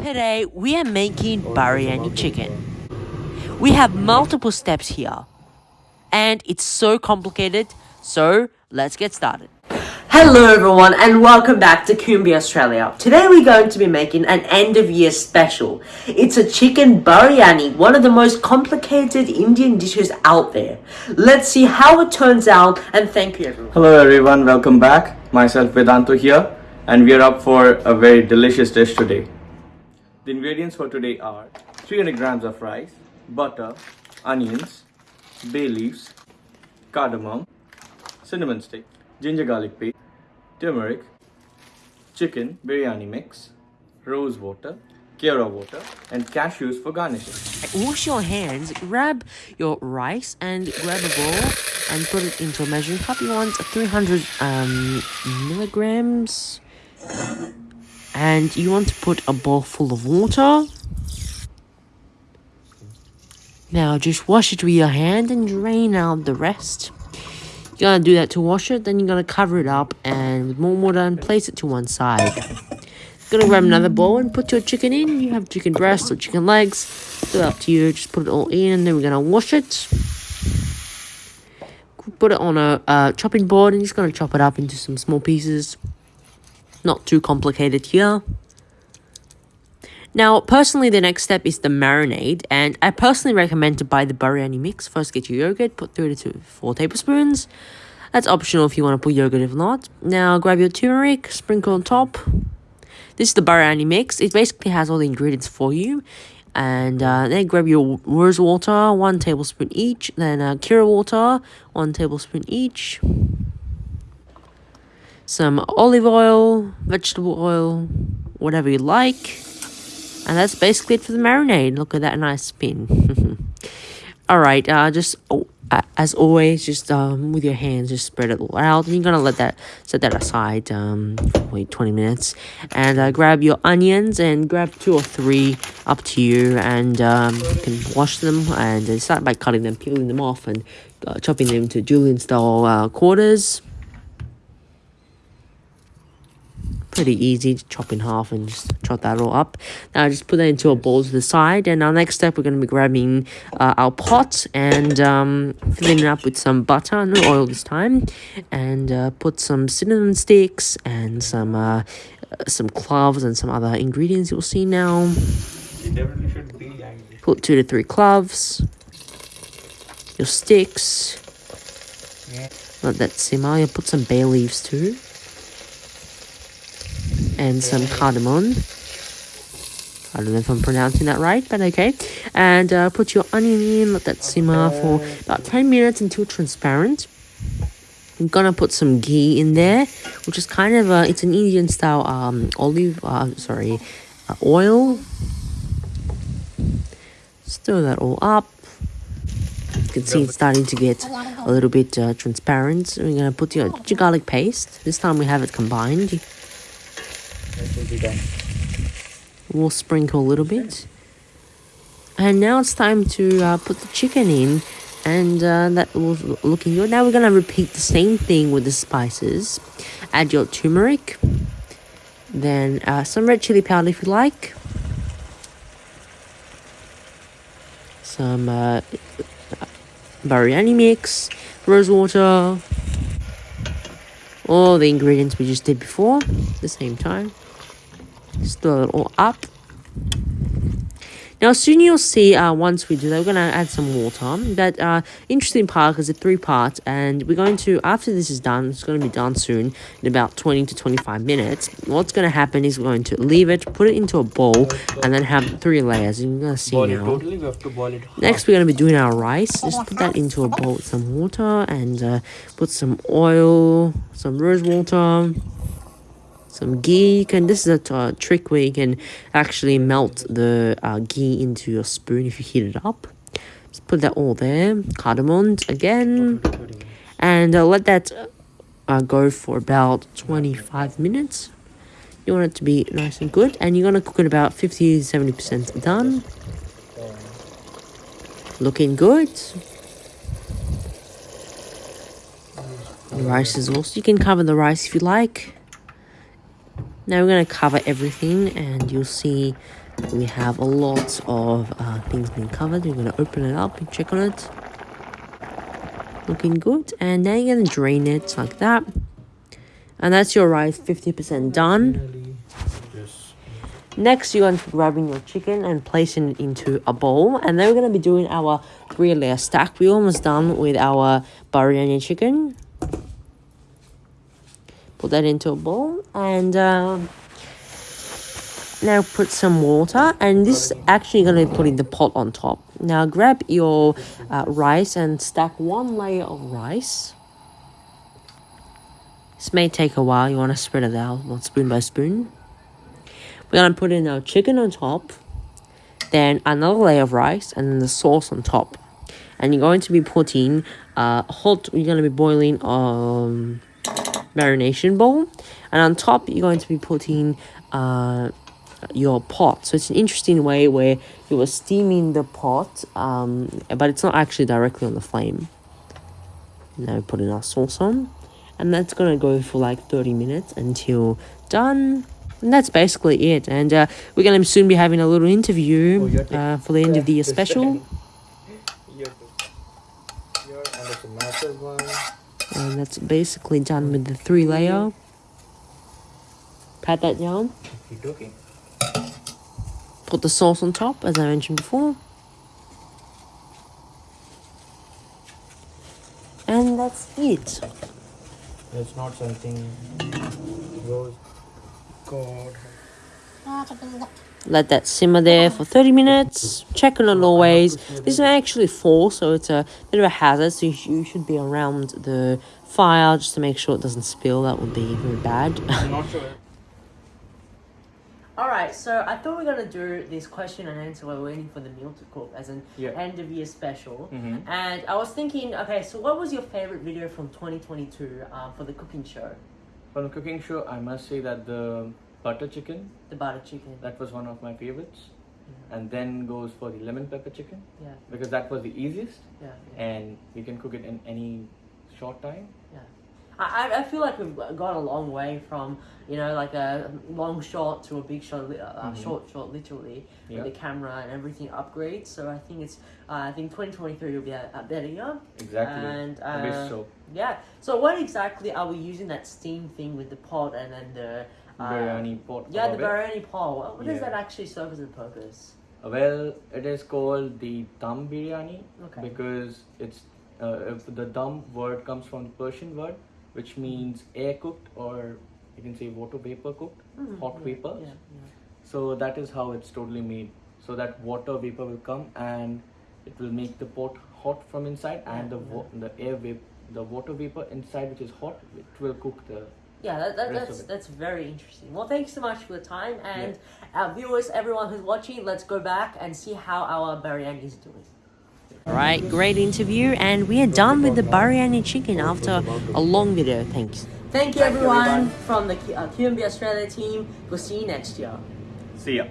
Today we are making biryani chicken. We have multiple steps here and it's so complicated so let's get started. Hello everyone and welcome back to Kumbi Australia. Today we're going to be making an end of year special. It's a chicken biryani, one of the most complicated Indian dishes out there. Let's see how it turns out and thank you everyone. Hello everyone, welcome back. Myself Vedanto here and we are up for a very delicious dish today. The ingredients for today are 300 grams of rice, butter, onions, bay leaves, cardamom, cinnamon stick, ginger garlic paste, turmeric, chicken biryani mix, rose water, kewra water, and cashews for garnishing. Wash your hands, grab your rice and grab a bowl and put it into a measuring cup. You want 300 um, milligrams and you want to put a bowl full of water. Now just wash it with your hand and drain out the rest. You're gonna do that to wash it, then you're gonna cover it up and with more water and place it to one side. Gonna grab another bowl and put your chicken in. You have chicken breasts or chicken legs. It's up to you. Just put it all in and then we're gonna wash it. Put it on a uh, chopping board and just gonna chop it up into some small pieces. Not too complicated here. Now, personally, the next step is the marinade, and I personally recommend to buy the biryani mix. First, get your yogurt, put 3 to 4 tablespoons. That's optional if you want to put yogurt if not. Now, grab your turmeric, sprinkle on top. This is the biryani mix. It basically has all the ingredients for you. And uh, then grab your rose water, 1 tablespoon each. Then uh, kewra water, 1 tablespoon each some olive oil, vegetable oil, whatever you like. And that's basically it for the marinade. Look at that nice spin. Alright, uh, just oh, uh, as always, just um, with your hands, just spread it out. You're gonna let that set that aside. Um, wait 20 minutes, and uh, grab your onions and grab two or three, up to you. And um, you can wash them and uh, start by cutting them, peeling them off, and uh, chopping them into julienne style uh, quarters. Pretty easy to chop in half and just chop that all up. Now just put that into a bowl to the side. And our next step we're going to be grabbing uh, our pot and um, filling it up with some butter, no oil this time, and uh, put some cinnamon sticks and some uh, some cloves and some other ingredients you'll see now. Put two to three cloves, your sticks, let that simmer, you put some bay leaves too and some cardamom. I don't know if I'm pronouncing that right, but okay. And uh, put your onion in, let that simmer for about 10 minutes until transparent. I'm gonna put some ghee in there, which is kind of a, it's an Indian style um, olive, uh, sorry, uh, oil. Stir that all up. You can see it's starting to get a little bit uh, transparent. We're gonna put your garlic paste. This time we have it combined We'll sprinkle a little bit. And now it's time to uh, put the chicken in. And uh, that was looking good. Now we're going to repeat the same thing with the spices. Add your turmeric. Then uh, some red chili powder if you like. Some uh, biryani mix. Rose water. All the ingredients we just did before. At the same time stir it all up now soon you'll see uh, once we do that, we're going to add some water. That uh, interesting part is a three parts and we're going to, after this is done, it's going to be done soon in about 20 to 25 minutes. What's going to happen is we're going to leave it, put it into a bowl and then have three layers. And you're going to see now. Totally, we Next we're going to be doing our rice. Just put that into a bowl with some water and uh, put some oil, some rose water some ghee. You can this is a uh, trick where you can actually melt the uh, ghee into your spoon if you heat it up. Just put that all there. Cardamom again, and uh, let that uh, go for about 25 minutes. You want it to be nice and good, and you're gonna cook it about 50 70 percent done. Looking good. The rice is also you can cover the rice if you like. Now we're going to cover everything and you'll see We have a lot of uh, things being covered. We're gonna open it up and check on it. Looking good. And now you're gonna drain it like that. And that's your rice 50% done. Next, you're going to be grabbing your chicken and placing it into a bowl. And then we're going to be doing our three layer stack. We're almost done with our biryani chicken. Put that into a bowl. And um, now put some water. And this is actually going to be putting the pot on top. Now grab your uh, rice and stack one layer of rice. This may take a while. You want to spread it out, not spoon by spoon. We're gonna put in our chicken on top, then another layer of rice, and then the sauce on top. And you're going to be putting uh, hot. You're gonna be boiling um marination bowl, and on top you're going to be putting uh your pot. So it's an interesting way where you are steaming the pot, um, but it's not actually directly on the flame. Now we put in our sauce on, and that's gonna go for like thirty minutes until done. And that's basically it. And uh, we're going to soon be having a little Oh, interview uh, for the end of the year special. thing. Here, here, and it's a massive one. And that's basically done with the three layer. Pat that down. Keep looking. Put the sauce on top, as I mentioned before. And that's it. It's not something. Rose. God. Let that simmer there for 30 minutes. Check on it always. This is actually fall, so it's a bit of a hazard. So you, should be around the fire just to make sure it doesn't spill. That would be very bad. Sure. Alright, so I thought we are gonna do this question and answer while we're waiting for the meal to cook as an Yeah. end of year special. Mhm. And I was thinking, okay, so what was your favorite video from 2022 um, for the cooking show? From the cooking show, I must say that the butter chicken, The butter chicken. that was one of my favorites. Yeah. And then goes for the lemon pepper chicken, Yeah, because that was the easiest yeah, yeah. and we can cook it in any short time. I, I- I feel like we've gone a long way from, you know, like a long shot to a big shot, uh, Mhm. short shot, literally, Yeah, with the camera and everything upgrades. So I think it's, uh, I think 2023 will be a, a better year. exactly. And, uh, so. Yeah. So what exactly are we using that steam thing with the pot and then the Biryani pot. Yeah, the biryani pot. What, what does Yeah. that actually serve as a purpose? Well, it is called the dum biryani Okay. because it's uh, if the dum word comes from the Persian word, which means air cooked or you can say water vapor cooked, Mm, hot yeah, vapors. Yeah, yeah. So that is how it's totally made. So that water vapor will come and it will make the pot hot from inside, and the Yeah, wa- the air vap- the water vapor inside, which is hot, it will cook the. Yeah, that, that, that's that's very interesting. Well, thanks so much for the time, and our viewers, everyone who's watching, let's go back and see how our biryani is doing. All right, great interview, and we are done with the biryani chicken after a long video. Thanks. Thank you, Thank you, everyone, everyone. from the uh, QMB Australia team. We'll see you next year. See ya.